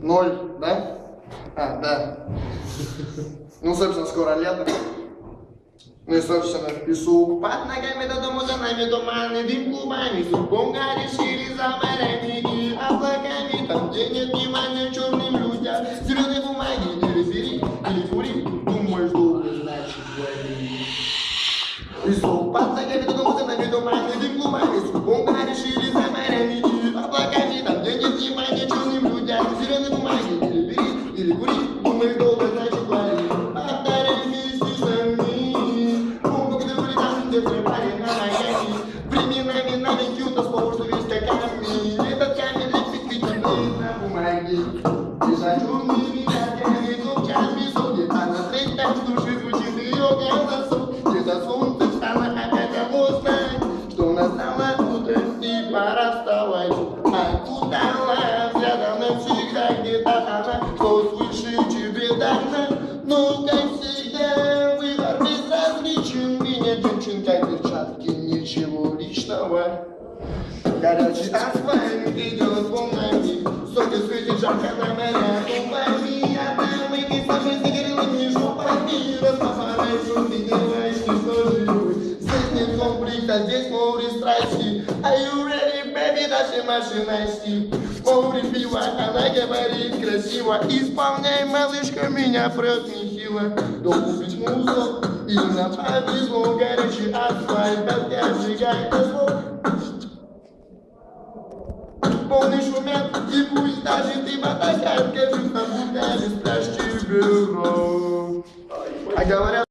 Ноль, да? А, да. Ну, собственно, скоро лето. Ну и, собственно, пишу. Под ногами до дому, за нами туманы, дым клубами, Сурком решили за морями и облаками. Там, где нет внимания черным людям, зеленой бумаги, телефери, телефури, думаешь, долго, значит, говори. Пишу. Под ногами до дому, за нами туманы, дым клубами, Сурком на Майами. Временами то слово, что весь камень. Этот камень лепит ведь на бумаге. Дышать умными ногами, топчами соли. А на треть так в душе звучит ее голосок. Где-то солнце встало опять обознать, что настало утро и пора вставать. А куда взглядом навсегда где-то она, что слышит тебе дана. Ну, личного. Горячий асфальт идет волнами, Солнце светит жарко на моря губами, А там и пейзажи с загорелыми жопами, Растафарай шумы, делаешь не что живой. Здесь нет конфликта, здесь море страсти, Are you ready, baby, наши машинасти? Море пива, она говорит красиво, Исполняй, малышка, меня прет нехило. Долбить мусор, и нам повезло, Горячий асфальт, огня сжигает Полный шумят, и пусть даже ты Кажется, будто без пляжки бюро. А говорят,